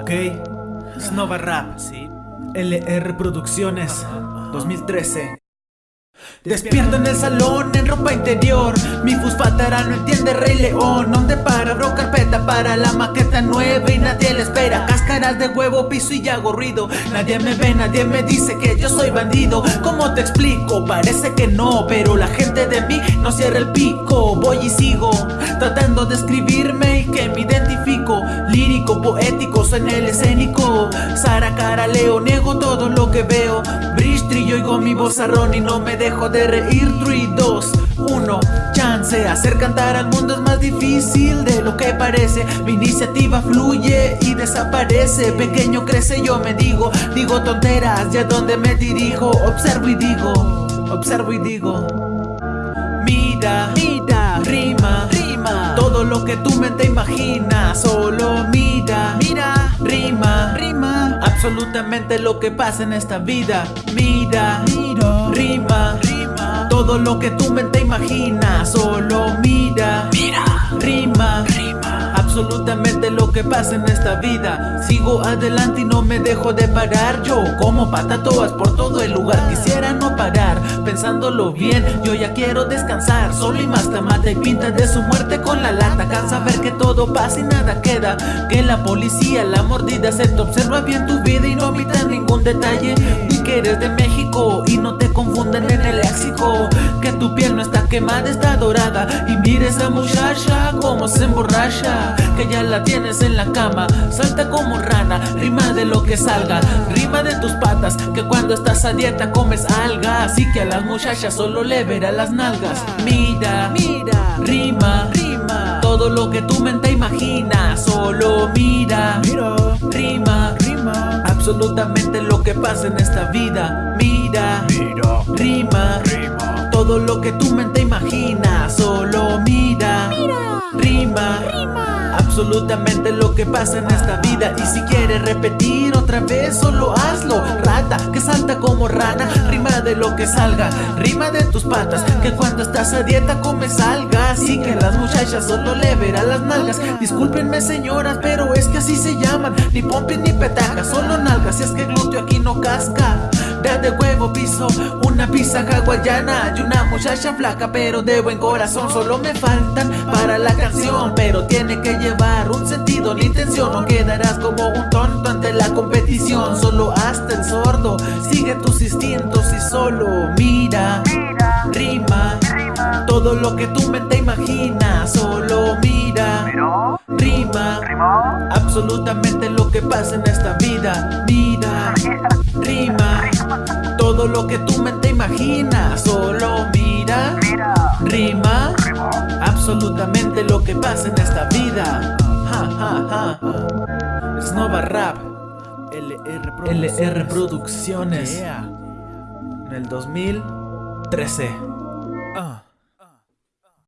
Ok. Snova Rap. Sí. LR Producciones. 2013. Despierto en el salón en ropa interior Mi fusfatara no entiende Rey León Donde para bro carpeta para la maqueta nueva Y nadie le espera Cáscaras de huevo, piso y hago ruido Nadie me ve, nadie me dice que yo soy bandido ¿Cómo te explico? Parece que no Pero la gente de mí no cierra el pico Voy y sigo Tratando de escribirme Poético, soy en el escénico. Sara, cara, leo, niego todo lo que veo. Bridge, trillo, oigo mi voz y no me dejo de reír. 3, 2, 1 Chance, hacer cantar al mundo es más difícil de lo que parece. Mi iniciativa fluye y desaparece. Pequeño crece yo me digo Digo tonteras, ya donde me dirijo. Observo y digo, observo y digo. Mira, mira, rima, rima. Todo lo que tu mente imagina Solo Absolutamente lo que pasa en esta vida. Mira, mira, rima, rima. Todo lo que tu mente imagina Solo mira, mira, rima, rima. Absolutamente que pasa en esta vida Sigo adelante y no me dejo de parar. Yo como patatoas por todo el lugar Quisiera no parar, pensándolo bien Yo ya quiero descansar. Solo y más mata y pinta de su muerte con la lata. Cansa ver que todo pasa y nada queda. Que la policía, la mordida se te observa bien tu vida Y no omita ningún detalle. Ni que eres de México y no te confunden en el léxico. Que tu piel no está quemada, está dorada. Y mires a muchacha como se emborracha. Que ya la tienes en la cama Salta como rana, rima de lo que salga Rima de tus patas, que cuando estás a dieta comes alga Así que a las muchachas solo le verá las nalgas Mira, mira, rima, rima Todo lo que tu mente imagina Solo mira, mira, rima, rima Absolutamente lo que pasa en esta vida Mira, Mira. rima, Rima. todo lo que tu mente imagina, solo mira, rima, Absolutamente lo que pasa en esta vida. Y si quieres repetir otra vez, solo hazlo. Rata, que salta como rana Rima de lo que salga. Rima de tus patas Que cuando estás a dieta comes alga. Así que las muchachas solo le verán las nalgas. Discúlpenme señoras, pero es que así se llaman. Ni pompis ni petajas, solo nalgas. Si es que glúteo aquí no casca De huevo piso, una pizza hawaiana Y una muchacha flaca pero de buen corazón. Solo me faltan para la canción Pero tiene que llevar un sentido, la intención No quedarás como un tonto ante la competición. Solo hasta el sordo, sigue tus instintos y solo mira Rima, todo lo que tu mente imagina Solo mira, Absolutamente lo que pasa en esta vida Mira, rima. Todo lo que tu mente imagina Solo mira, rima. Absolutamente lo que pasa en esta vida ja, ja, ja. Snova Rap LR Producciones. LR Producciones. Yeah. En el 2013